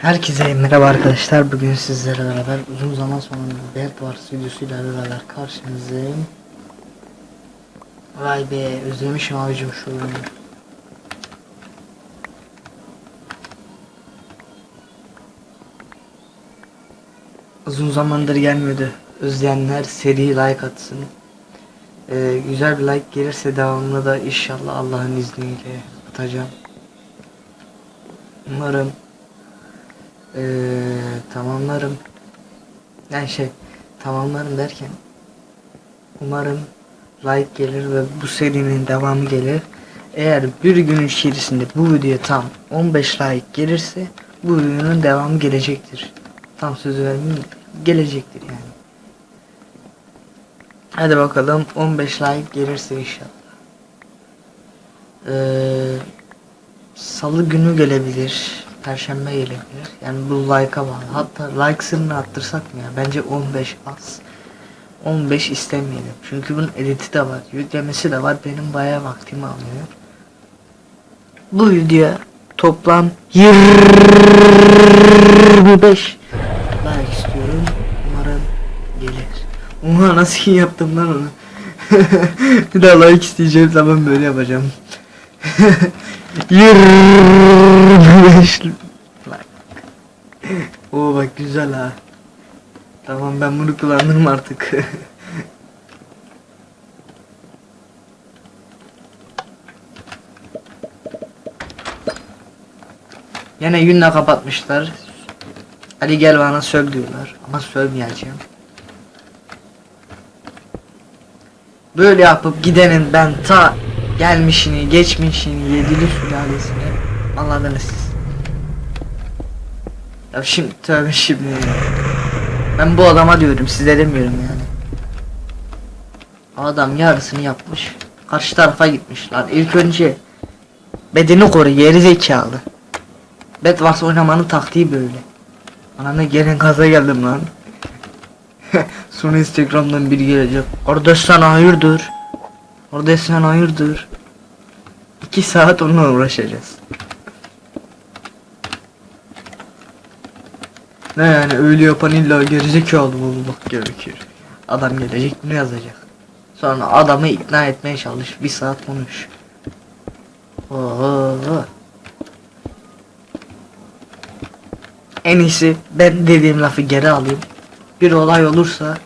Herkese merhaba arkadaşlar. Bugün sizlerle beraber uzun zaman sonra Bed Wars videosuyla beraber karşınızdayım. Vay be özlemişim abicim şu oyunu. Uzun zamandır gelmiyordu. Özleyenler seri like atsın. Ee, güzel bir like gelirse devamını da inşallah Allah'ın izniyle atacağım. Umarım ee, tamamlarım. Yani şey tamamlarım derken umarım like gelir ve bu serinin devamı gelir. Eğer bir gün içerisinde bu videoya tam 15 like gelirse bu videonun devamı gelecektir. Tam sözü vermeyeyim gelecektir yani. Hadi bakalım 15 like gelirse inşallah. Ee, Salı günü gelebilir. Perşembe gelebilir. Yani bu like'a bağlı. Hatta like sınırını arttırsak mı ya? Bence 15 az. 15 istemeyelim. Çünkü bunun editi de var. Yüklemesi de var. Benim bayağı vaktimi alıyor. Bu videoya toplam 25 like istiyorum. Umarım gelir. Oha nasıl yaptım lan onu. bir daha like isteyeceğim zaman böyle yapacağım. 25 like. Oo bak güzel ha. Tamam ben bunu kullanırım artık. Yine yünle kapatmışlar. Hadi gel bana söv diyorlar. Ama sövmeyeceğim. Böyle yapıp gidenin ben ta gelmişini, geçmişini, yedili sülalesini anladınız siz. Ya şimdi tövbe şimdi. Ben bu adama diyorum size demiyorum yani. Adam yarısını yapmış. Karşı tarafa gitmiş lan. İlk önce bedeni koru geri zekalı. Bedwars oynamanın taktiği böyle. Anana gelen gaza geldim lan. Sonra Instagram'dan biri gelecek. Orada sen hayırdır? Orada sen hayırdır? İki saat onunla uğraşacağız. Ne yani öyle yapan illa gerizekalı olmak gerekir. Adam gelecek bunu yazacak. Sonra adamı ikna etmeye çalış. Bir saat konuş. Oo. En iyisi ben dediğim lafı geri alayım. Bir olay olursa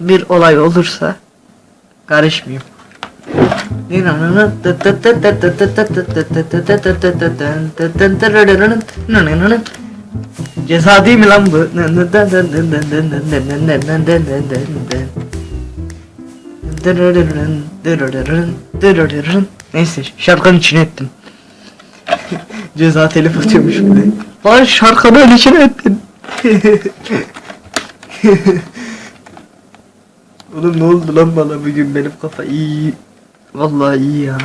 bir olay olursa karışmayayım. Ceza değil mi lan bu? Neyse şarkının içine ettim. Ceza telif atıyormuş bir de. Lan şarkının içine ettin. Oğlum ne oldu lan bana bugün benim kafa iyi. Vallahi iyi ya.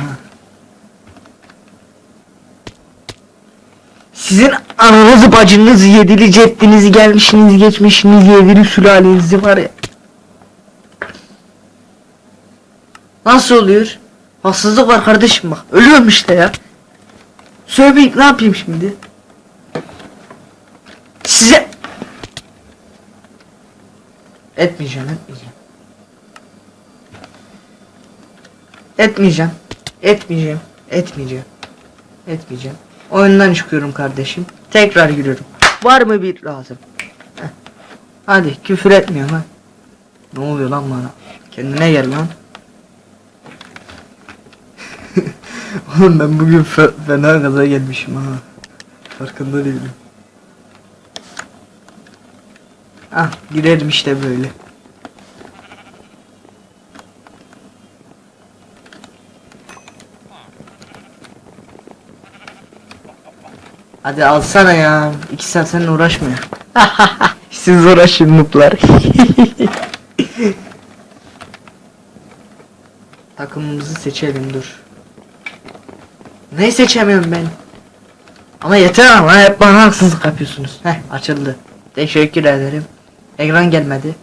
Sizin ananızı bacınızı yedili ceddinizi gelmişiniz geçmişiniz yedili sülalenizi var ya. Nasıl oluyor? Haksızlık var kardeşim bak. Ölüyorum işte ya. Söyleyeyim ne yapayım şimdi? Size etmeyeceğim etmeyeceğim. Etmeyeceğim. Etmeyeceğim. Etmeyeceğim. Etmeyeceğim. Oyundan çıkıyorum kardeşim. Tekrar giriyorum. Var mı bir lazım? Heh. Hadi küfür etmiyorum ha. Ne oluyor lan bana? Kendine gel lan. Oğlum ben bugün fe fena gaza gelmişim ha. Farkında değilim. Ah girerim işte böyle. Hadi alsana ya. İki saat seninle uğraşmıyor. Siz uğraşın nuplar. Takımımızı seçelim dur. Ne seçemiyorum ben? Ama yeter ama hep bana haksızlık yapıyorsunuz. Heh açıldı. Teşekkür ederim. Ekran gelmedi.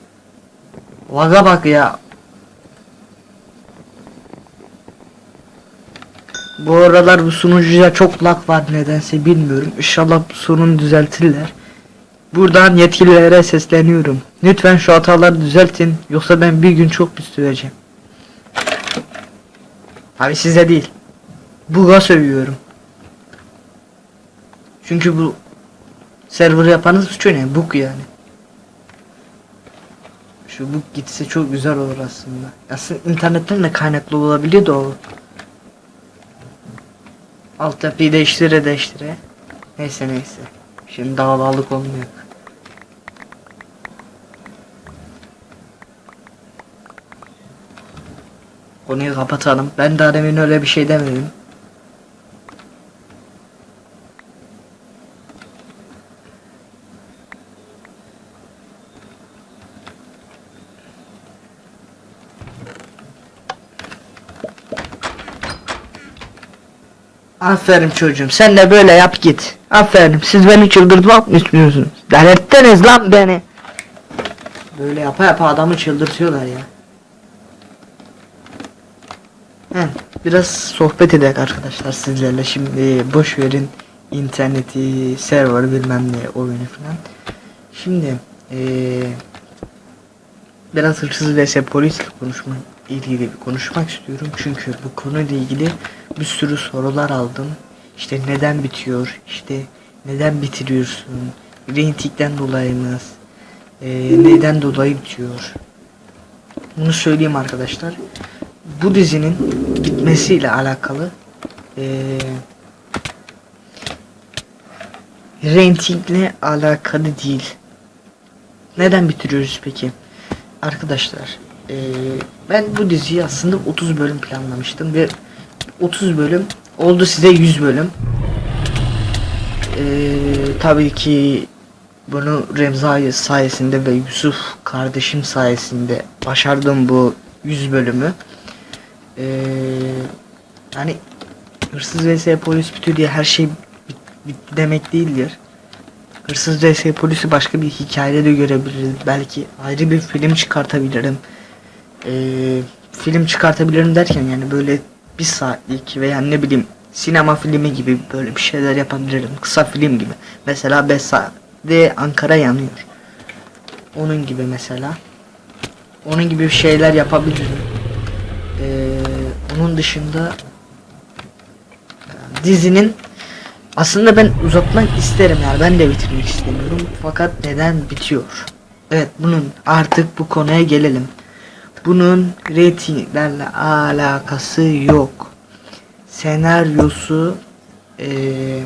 Vaga bak ya. Bu aralar bu sunucuya çok lag var nedense bilmiyorum. İnşallah bu sorunu düzeltirler. Buradan yetkililere sesleniyorum. Lütfen şu hataları düzeltin yoksa ben bir gün çok pis. Abi size değil. Buga sövüyorum. Çünkü bu server yapanın suçu ne? Bug yani. Şu bug gitse çok güzel olur aslında. Aslında internetten de kaynaklı olabiliyor da o. Altyapıyı değiştire değiştire. Neyse neyse. Şimdi davalık olmuyor. Konuyu kapatalım. Ben daha demin öyle bir şey demedim. Aferin çocuğum sen de böyle yap git. Aferin siz beni çıldırtmak mı istiyorsunuz? Delirttiniz lan beni. Böyle yapa yapa adamı çıldırtıyorlar ya. He, biraz sohbet edelim arkadaşlar sizlerle şimdi boş verin interneti, server bilmem ne oyunu falan. Şimdi eee biraz hırsız vs polis konuşma ilgili konuşmak istiyorum çünkü bu konuyla ilgili bir sürü sorular aldım. İşte neden bitiyor? İşte neden bitiriyorsun? Rentingden dolayı mı? Eee, neden dolayı bitiyor? Bunu söyleyeyim arkadaşlar. Bu dizinin bitmesiyle alakalı eee rentingle alakalı değil. Neden bitiriyoruz peki? Arkadaşlar eee, ben bu diziyi aslında 30 bölüm planlamıştım ve 30 bölüm oldu size 100 bölüm. Eee tabii ki bunu Remzai sayesinde ve Yusuf kardeşim sayesinde başardım bu 100 bölümü. Eee hani hırsız vs polis bitiyor diye her şey bit- demek değildir. Hırsız vs polisi başka bir hikayede de görebiliriz. Belki ayrı bir film çıkartabilirim. Eee, film çıkartabilirim derken yani böyle bir saatlik veya ne bileyim sinema filmi gibi böyle bir şeyler yapabilirim. Kısa film gibi. Mesela 5 saatte Ankara yanıyor. Onun gibi mesela. Onun gibi şeyler yapabilirim. Eee, onun dışında dizinin aslında ben uzatmak isterim yani ben de bitirmek istemiyorum fakat neden bitiyor? Evet bunun artık bu konuya gelelim. Bunun reytinglerle alakası yok. Senaryosu eee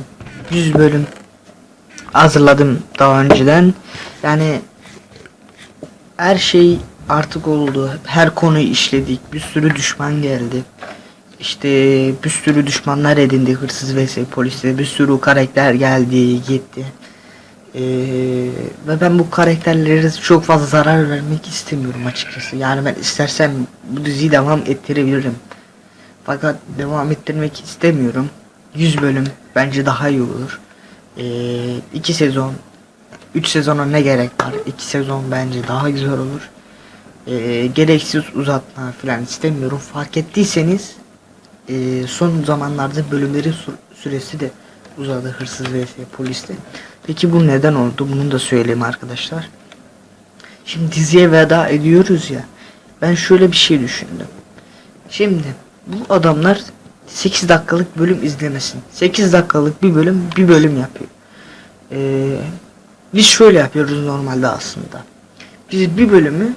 100 bölüm hazırladım daha önceden. Yani her şey artık oldu. Her konuyu işledik. Bir sürü düşman geldi. İşte bir sürü düşmanlar edindi hırsız vs poliste. Bir sürü karakter geldi gitti. Ee, ve ben bu karakterlere çok fazla zarar vermek istemiyorum açıkçası. Yani ben istersem bu diziyi devam ettirebilirim. Fakat devam ettirmek istemiyorum. 100 bölüm bence daha iyi olur. 2 sezon 3 sezona ne gerek var? 2 sezon bence daha güzel olur. Ee, gereksiz uzatma falan istemiyorum. Fark ettiyseniz e, son zamanlarda bölümlerin sü- süresi de uzadı hırsız vs poliste. Peki bu neden oldu? Bunu da söyleyeyim arkadaşlar. Şimdi diziye veda ediyoruz ya. Ben şöyle bir şey düşündüm. Şimdi bu adamlar 8 dakikalık bölüm izlemesin. 8 dakikalık bir bölüm bir bölüm yapıyor. Ee, biz şöyle yapıyoruz normalde aslında. Biz bir bölümü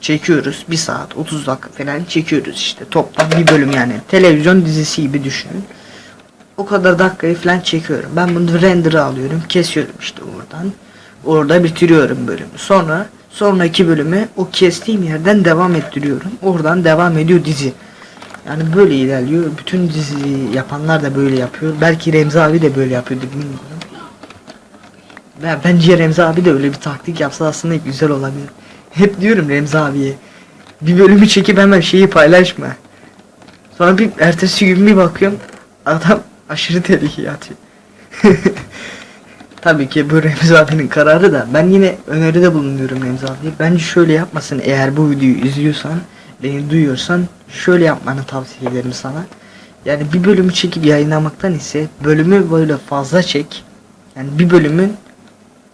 çekiyoruz. Bir saat 30 dakika falan çekiyoruz işte. Toplam bir bölüm yani. Televizyon dizisi gibi düşünün. O kadar dakikayı falan çekiyorum. Ben bunu render'ı alıyorum. Kesiyorum işte oradan. Orada bitiriyorum bölümü. Sonra sonraki bölümü o kestiğim yerden devam ettiriyorum. Oradan devam ediyor dizi. Yani böyle ilerliyor. Bütün dizi yapanlar da böyle yapıyor. Belki Remzi abi de böyle yapıyordu bilmiyorum. Ya bence Remzi abi de öyle bir taktik yapsa aslında güzel olabilir. Hep diyorum Remzi abiye. Bir bölümü çekip hemen şeyi paylaşma. Sonra bir ertesi gün bir bakıyorum adam aşırı tehlikeye atıyor. Tabii ki bu Remzi abinin kararı da ben yine öneride bulunuyorum Remzi abiye. Bence şöyle yapmasın eğer bu videoyu izliyorsan beni duyuyorsan şöyle yapmanı tavsiye ederim sana. Yani bir bölümü çekip yayınlamaktan ise bölümü böyle fazla çek. Yani bir bölümün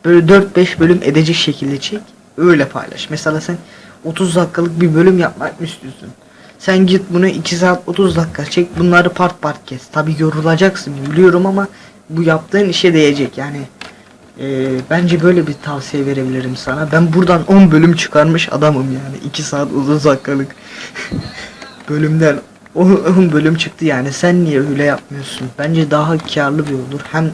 böyle 4-5 bölüm edecek şekilde çek. Öyle paylaş. Mesela sen 30 dakikalık bir bölüm yapmak istiyorsun? Sen git bunu 2 saat 30 dakika çek. Bunları part part kes. Tabi yorulacaksın biliyorum ama bu yaptığın işe değecek. Yani e, bence böyle bir tavsiye verebilirim sana. Ben buradan 10 bölüm çıkarmış adamım yani. 2 saat 30 dakikalık bölümden 10 bölüm çıktı yani. Sen niye öyle yapmıyorsun? Bence daha karlı bir olur. Hem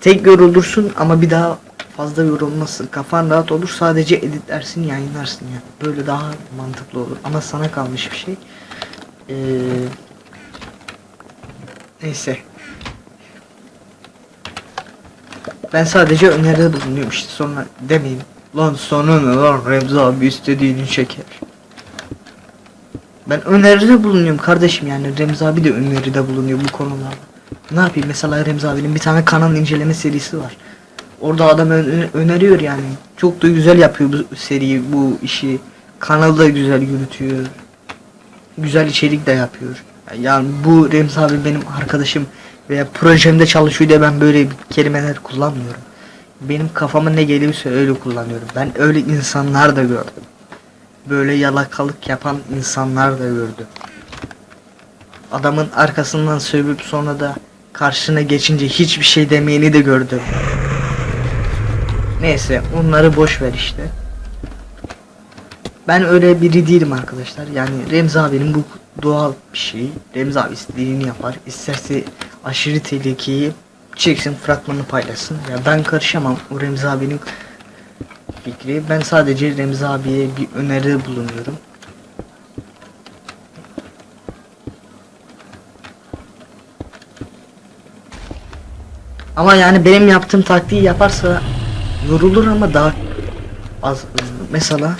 tek yorulursun ama bir daha fazla yorulmasın. Kafan rahat olur. Sadece editlersin, yayınlarsın yani. Böyle daha mantıklı olur. Ama sana kalmış bir şey. Ee, neyse. Ben sadece öneride bulunuyorum işte sonra demeyin. Lan sonra ne lan Remzi abi istediğini çeker. Ben öneride bulunuyorum kardeşim yani Remzi abi de öneride bulunuyor bu konularda. Ne yapayım mesela Remzi abinin bir tane kanal inceleme serisi var. Orada adam öneriyor yani. Çok da güzel yapıyor bu seriyi, bu işi. Kanalı da güzel yürütüyor. Güzel içerik de yapıyor. Yani bu Remzi abi benim arkadaşım veya projemde çalışıyor diye ben böyle kelimeler kullanmıyorum. Benim kafama ne geliyorsa öyle kullanıyorum. Ben öyle insanlar da gördüm. Böyle yalakalık yapan insanlar da gördüm. Adamın arkasından sövüp sonra da karşına geçince hiçbir şey demeyeni de gördüm. Neyse onları boş ver işte. Ben öyle biri değilim arkadaşlar. Yani Remzi abinin bu doğal bir şey. Remzi abi istediğini yapar. İsterse aşırı tehlikeyi çeksin fragmanı paylaşsın. Ya ben karışamam. O Remzi abinin fikri. Ben sadece Remzi abiye bir öneride bulunuyorum. Ama yani benim yaptığım taktiği yaparsa yorulur ama daha az mesela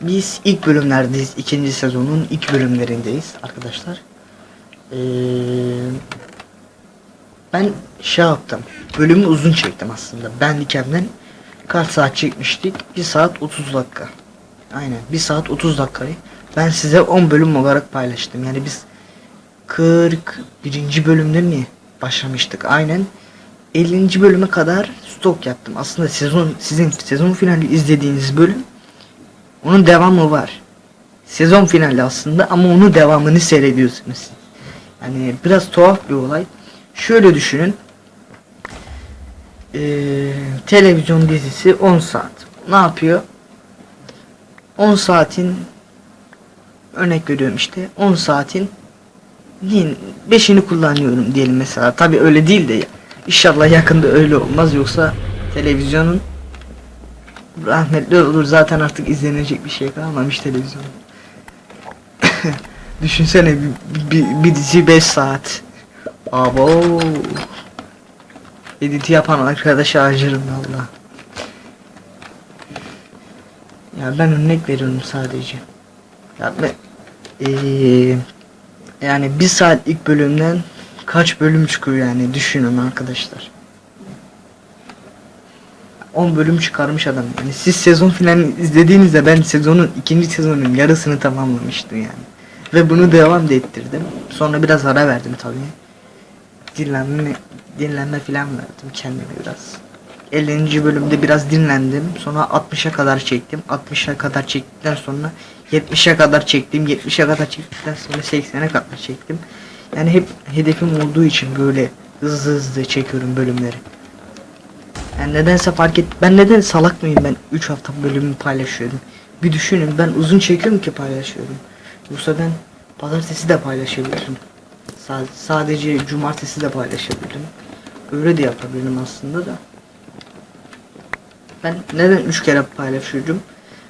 biz ilk bölümlerdeyiz ikinci sezonun ilk bölümlerindeyiz arkadaşlar. Ee, ben şey yaptım bölümü uzun çektim aslında. Ben Dikem'den kaç saat çekmiştik? 1 saat 30 dakika. Aynen 1 saat 30 dakikayı ben size 10 bölüm olarak paylaştım. Yani biz 41. bölümde mi başlamıştık? Aynen 50. bölüme kadar stok yaptım. Aslında sezon sizin sezon finali izlediğiniz bölüm onun devamı var. Sezon finali aslında ama onun devamını seyrediyorsunuz. Yani biraz tuhaf bir olay. Şöyle düşünün. Ee, televizyon dizisi 10 saat. Ne yapıyor? 10 saatin örnek veriyorum işte 10 saatin 5'ini kullanıyorum diyelim mesela. Tabi öyle değil de ya. İnşallah yakında öyle olmaz yoksa televizyonun rahmetli olur zaten artık izlenecek bir şey kalmamış televizyon. Düşünsene bir, bir, bir dizi 5 saat. Abo. Editi yapan arkadaşa acırım valla. Ya ben örnek veriyorum sadece. Ya ben, ee, yani bir saat ilk bölümden kaç bölüm çıkıyor yani düşünün arkadaşlar. 10 bölüm çıkarmış adam. Yani siz sezon finalini izlediğinizde ben sezonun ikinci sezonun yarısını tamamlamıştım yani. Ve bunu devam da ettirdim. Sonra biraz ara verdim tabii. Dinlenme dinlenme falan verdim kendime biraz. 50. bölümde biraz dinlendim. Sonra 60'a kadar çektim. 60'a kadar çektikten sonra 70'e kadar çektim. 70'e kadar çektikten sonra 80'e kadar çektim. Yani hep hedefim olduğu için böyle hızlı hızlı çekiyorum bölümleri. Yani nedense fark et. Ben neden salak mıyım ben 3 hafta bölümü paylaşıyorum. Bir düşünün ben uzun çekiyorum ki paylaşıyorum. Yoksa ben pazartesi de paylaşabilirim. Sa sadece cumartesi de paylaşabilirim. Öyle de yapabilirim aslında da. Ben neden 3 kere paylaşıyorum?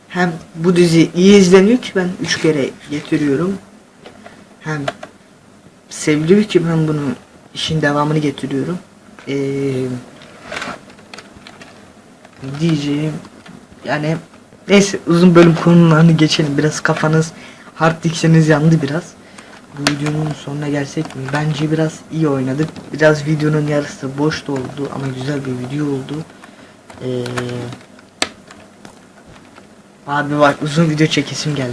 Hem bu dizi iyi izleniyor ki ben 3 kere getiriyorum. Hem seviliyor ki ben bunu işin devamını getiriyorum. Eee diyeceğim yani neyse uzun bölüm konularını geçelim. Biraz kafanız hard dikseniz yandı biraz. Bu videonun sonuna gelsek mi? Bence biraz iyi oynadık. Biraz videonun yarısı boş da oldu ama güzel bir video oldu. Ee, abi bak uzun video çekesim geldi.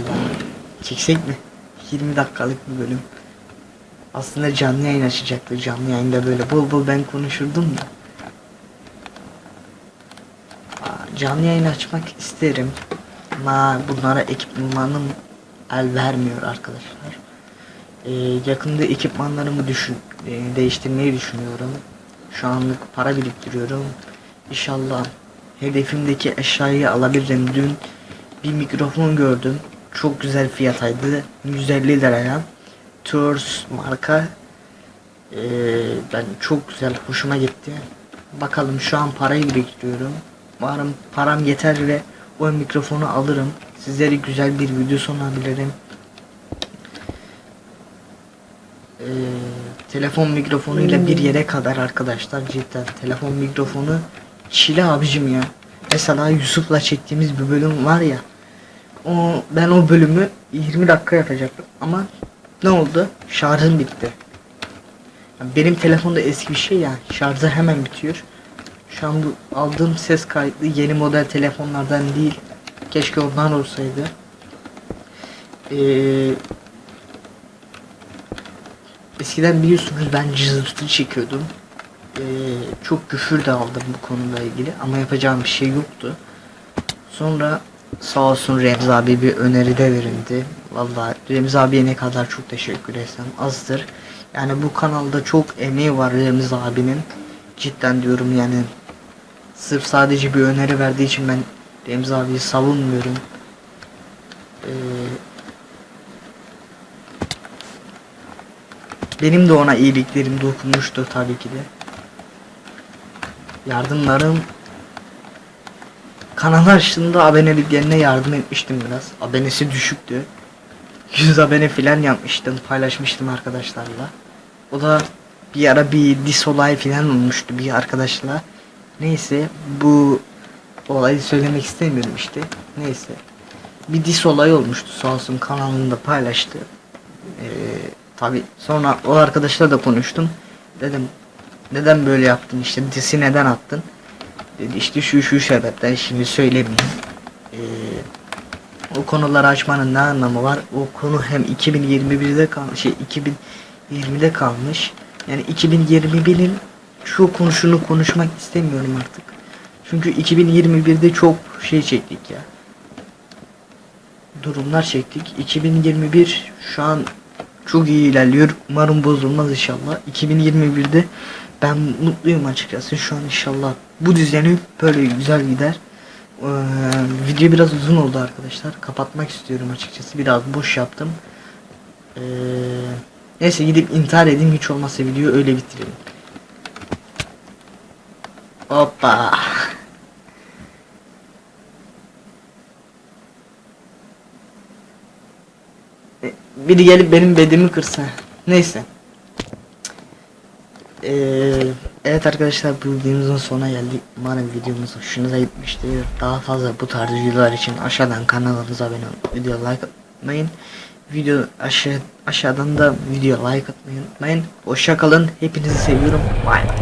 Çeksek mi? 20 dakikalık bir bölüm Aslında canlı yayın açacaktı. Canlı yayında böyle bol bol ben konuşurdum da. Canlı yayın açmak isterim. Ama bunlara ekipmanım el vermiyor arkadaşlar. Ee, yakında ekipmanlarımı düşün, e, değiştirmeyi düşünüyorum. Şu anlık para biriktiriyorum. İnşallah hedefimdeki eşyayı alabilirim. Dün bir mikrofon gördüm. Çok güzel fiyataydı. 150 liraya. Tours marka. Ee, ben çok güzel hoşuma gitti. Bakalım şu an parayı biriktiriyorum. Umarım param yeter ve o mikrofonu alırım. Sizlere güzel bir video sunabilirim. Ee, telefon mikrofonuyla bir yere kadar arkadaşlar cidden telefon mikrofonu çile abicim ya. Mesela Yusuf'la çektiğimiz bir bölüm var ya. O ben o bölümü 20 dakika yapacaktım ama ne oldu? Şarjım bitti. Yani benim telefonda eski bir şey ya şarjı hemen bitiyor. Şu an bu aldığım ses kaydı yeni model telefonlardan değil. Keşke ondan olsaydı. Ee, eskiden biliyorsunuz ben cızırtı çekiyordum. Ee, çok küfür de aldım bu konuyla ilgili ama yapacağım bir şey yoktu. Sonra sağ olsun Remzi abi bir öneride verildi. Vallahi Remzi abiye ne kadar çok teşekkür etsem azdır. Yani bu kanalda çok emeği var Remzi abinin. Cidden diyorum yani sırf sadece bir öneri verdiği için ben Remzi abiyi savunmuyorum. Ee, benim de ona iyiliklerim dokunmuştu tabii ki de. Yardımlarım kanal açtığında aboneliklerine yardım etmiştim biraz. Abonesi düşüktü. 100 abone filan yapmıştım, paylaşmıştım arkadaşlarla. O da bir ara bir dis olay filan olmuştu bir arkadaşla. Neyse bu olayı söylemek istemiyorum işte. Neyse. Bir dis olayı olmuştu sağ olsun kanalında paylaştı. Ee, tabi sonra o arkadaşla da konuştum. Dedim neden böyle yaptın işte disi neden attın? Dedi işte şu şu sebepten şimdi söylemeyeyim. Ee, o konuları açmanın ne anlamı var? O konu hem 2021'de kalmış, şey 2020'de kalmış. Yani 2021'in şu konuşunu konuşmak istemiyorum artık. Çünkü 2021'de çok şey çektik ya. Durumlar çektik. 2021 şu an çok iyi ilerliyor. Umarım bozulmaz inşallah. 2021'de ben mutluyum açıkçası. Şu an inşallah bu düzeni böyle güzel gider. Ee, video biraz uzun oldu arkadaşlar. Kapatmak istiyorum açıkçası. Biraz boş yaptım. Ee, neyse gidip intihar edeyim hiç olmazsa videoyu öyle bitirelim. Hoppa. E, Biri gelip benim bedimi kırsa. Neyse. Ee, evet arkadaşlar bu videomuzun sonuna geldik. Umarım videomuz hoşunuza gitmiştir. Daha fazla bu tarz videolar için aşağıdan kanalımıza abone olun. Video like atmayın. Video aşağı aşağıdan da video like atmayı unutmayın. Hoşça kalın. Hepinizi seviyorum. Bye.